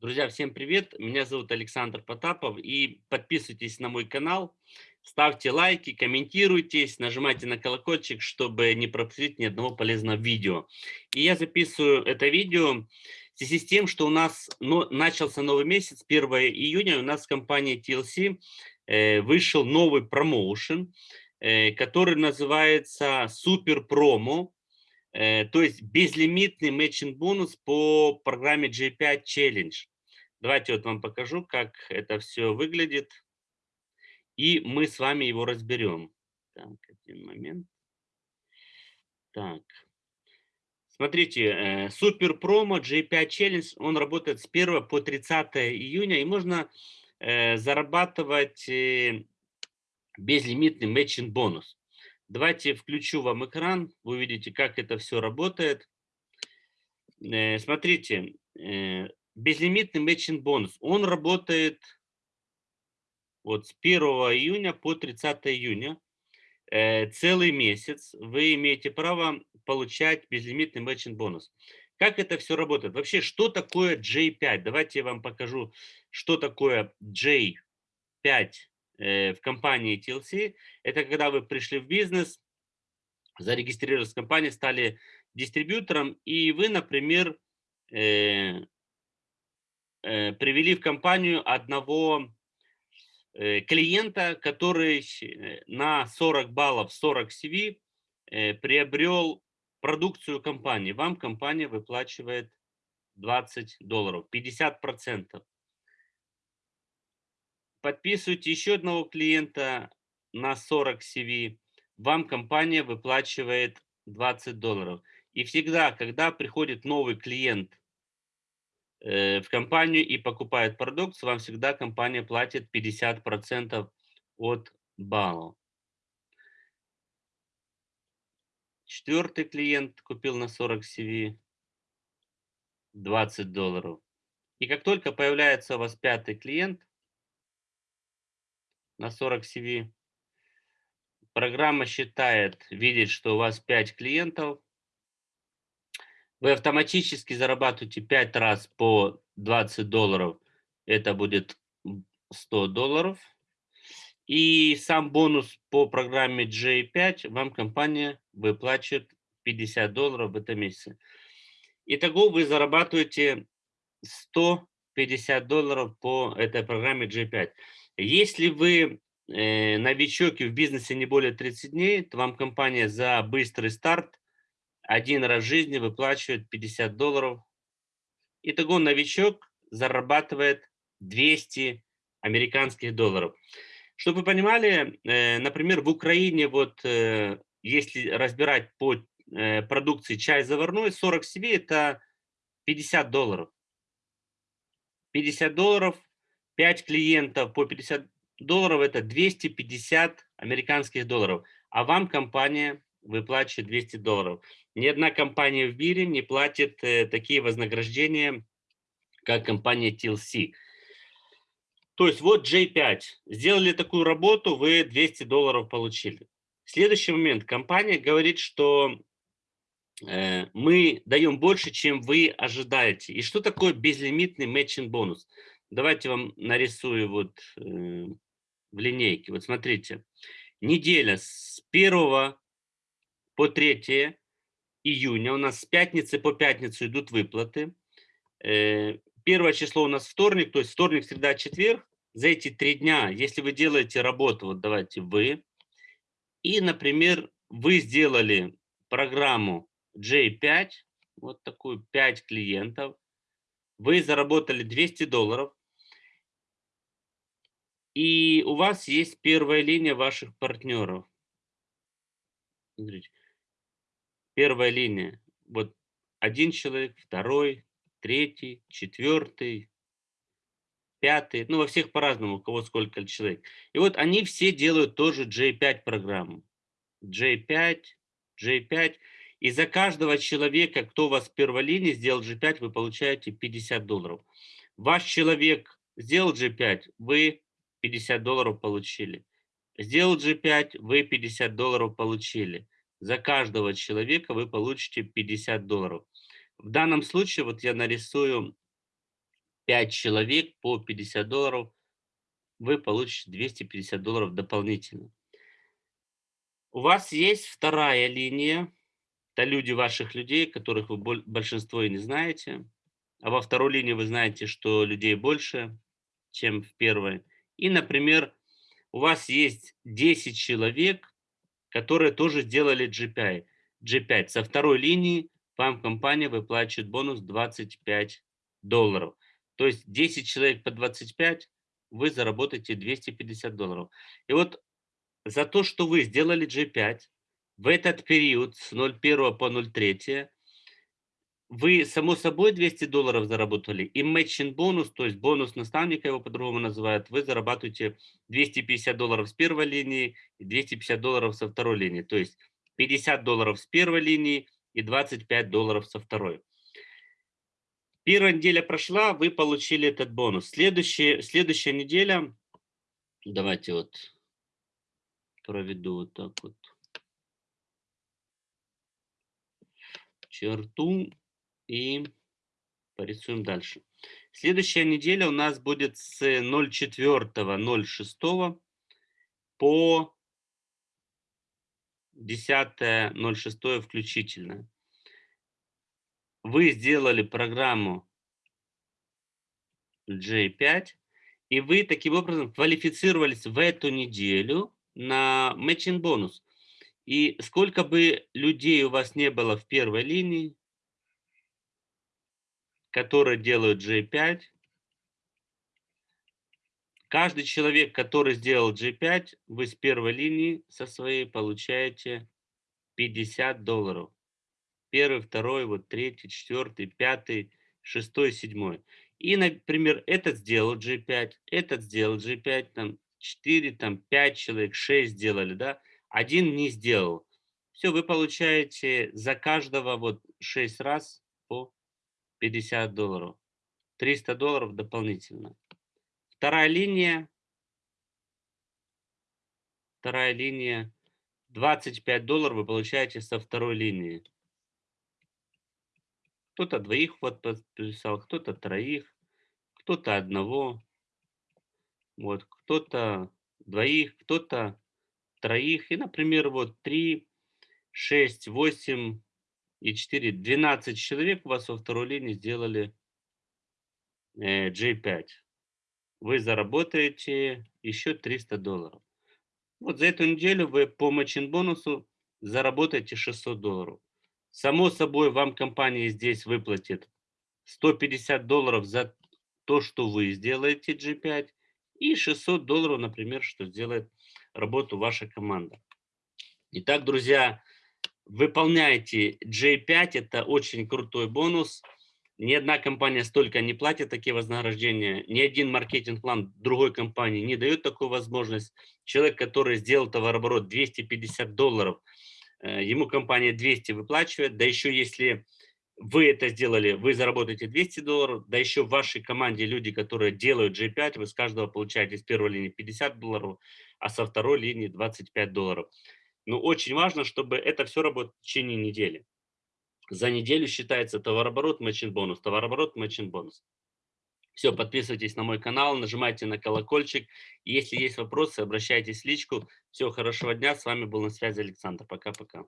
Друзья, всем привет! Меня зовут Александр Потапов. И подписывайтесь на мой канал, ставьте лайки, комментируйтесь, нажимайте на колокольчик, чтобы не пропустить ни одного полезного видео. И я записываю это видео в связи с тем, что у нас начался новый месяц, 1 июня, у нас в компании TLC э, вышел новый промоушен, э, который называется Супер Промо. Э, то есть безлимитный матчинг бонус по программе J5 Challenge. Давайте вот вам покажу, как это все выглядит. И мы с вами его разберем. Так, один момент. Так. Смотрите, э, супер промо J5 Challenge, он работает с 1 по 30 июня, и можно э, зарабатывать безлимитный matching бонус. Давайте включу вам экран, вы увидите, как это все работает. Э, смотрите, э, безлимитный matching бонус, он работает вот с 1 июня по 30 июня. Э, целый месяц вы имеете право получать безлимитный matching бонус. Как это все работает? Вообще, что такое J5? Давайте я вам покажу, что такое J5 Э, в компании TLC, это когда вы пришли в бизнес, зарегистрировались в компании, стали дистрибьютором, и вы, например, э, привели в компанию одного э, клиента, который на 40 баллов, 40 CV э, приобрел продукцию компании. Вам компания выплачивает 20 долларов, 50 процентов подписываете еще одного клиента на 40 CV, вам компания выплачивает 20 долларов. И всегда, когда приходит новый клиент э, в компанию и покупает продукцию, вам всегда компания платит 50% от баллов. Четвертый клиент купил на 40 CV 20 долларов. И как только появляется у вас пятый клиент, на 40 CV. Программа считает, видит, что у вас 5 клиентов. Вы автоматически зарабатываете 5 раз по 20 долларов. Это будет 100 долларов. И сам бонус по программе J5 вам компания выплачивает 50 долларов в этом месяце. Итого вы зарабатываете 150 долларов по этой программе J5. Если вы э, новичок и в бизнесе не более 30 дней, то вам компания за быстрый старт один раз в жизни выплачивает 50 долларов. Итого новичок зарабатывает 200 американских долларов. Чтобы вы понимали, э, например, в Украине, вот э, если разбирать по э, продукции чай заварной, 40 CV это 50 долларов. 50 долларов 5 клиентов по 50 долларов – это 250 американских долларов, а вам компания выплачивает 200 долларов. Ни одна компания в мире не платит э, такие вознаграждения, как компания TLC. То есть вот J5. Сделали такую работу, вы 200 долларов получили. Следующий момент. Компания говорит, что э, мы даем больше, чем вы ожидаете. И что такое безлимитный матчинг бонус? Давайте вам нарисую вот э, в линейке. Вот смотрите, неделя с 1 по 3 июня, у нас с пятницы по пятницу идут выплаты. Э, первое число у нас вторник, то есть вторник, среда, четверг. За эти три дня, если вы делаете работу, вот давайте вы, и, например, вы сделали программу J5, вот такую 5 клиентов, вы заработали 200 долларов, и у вас есть первая линия ваших партнеров. Смотрите. Первая линия. Вот один человек, второй, третий, четвертый, пятый. Ну, во всех по-разному, у кого сколько человек. И вот они все делают тоже J5 программу. J5, J5. И за каждого человека, кто у вас в первой линии сделал G5, вы получаете 50 долларов. Ваш человек сделал G5, вы 50 долларов получили. Сделал G5, вы 50 долларов получили. За каждого человека вы получите 50 долларов. В данном случае, вот я нарисую 5 человек по 50 долларов, вы получите 250 долларов дополнительно. У вас есть вторая линия, это люди ваших людей, которых вы большинство и не знаете. А во второй линии вы знаете, что людей больше, чем в первой. И, например, у вас есть 10 человек, которые тоже сделали GPI. G5. Со второй линии вам компания выплачивает бонус 25 долларов. То есть 10 человек по 25, вы заработаете 250 долларов. И вот за то, что вы сделали G5 в этот период с 0.1 по 0.3, вы, само собой, 200 долларов заработали, и matching бонус, то есть бонус наставника, его по-другому называют, вы зарабатываете 250 долларов с первой линии и 250 долларов со второй линии. То есть 50 долларов с первой линии и 25 долларов со второй. Первая неделя прошла, вы получили этот бонус. Следующая, следующая неделя, давайте вот проведу вот так вот черту и порисуем дальше. Следующая неделя у нас будет с 04.06 по 10.06 включительно. Вы сделали программу J5, и вы таким образом квалифицировались в эту неделю на matching бонус. И сколько бы людей у вас не было в первой линии, которые делают J5, каждый человек, который сделал G5, вы с первой линии со своей получаете 50 долларов. Первый, второй, вот третий, четвертый, пятый, шестой, седьмой. И, например, этот сделал G5, этот сделал G5, там 4, там 5 человек, 6 сделали, да, один не сделал. Все, вы получаете за каждого вот 6 раз по 50 долларов. 300 долларов дополнительно. Вторая линия. Вторая линия. 25 долларов вы получаете со второй линии. Кто-то двоих вот подписал, кто-то троих, кто-то одного. Вот, кто-то двоих, кто-то троих. И, например, вот 3, 6, 8 и 4, 12 человек у вас во второй линии сделали э, J5 вы заработаете еще 300 долларов. Вот за эту неделю вы по мачин бонусу заработаете 600 долларов. Само собой, вам компания здесь выплатит 150 долларов за то, что вы сделаете G5, и 600 долларов, например, что сделает работу ваша команда. Итак, друзья, выполняйте J5, это очень крутой бонус – ни одна компания столько не платит такие вознаграждения, ни один маркетинг-план другой компании не дает такую возможность. Человек, который сделал товарооборот 250 долларов, э, ему компания 200 выплачивает, да еще если вы это сделали, вы заработаете 200 долларов, да еще в вашей команде люди, которые делают G5, вы с каждого получаете с первой линии 50 долларов, а со второй линии 25 долларов. Но очень важно, чтобы это все работало в течение недели. За неделю считается товарооборот, мэчин бонус, товарооборот, мэчин бонус. Все, подписывайтесь на мой канал, нажимайте на колокольчик. Если есть вопросы, обращайтесь в личку. Всего хорошего дня. С вами был на связи Александр. Пока-пока.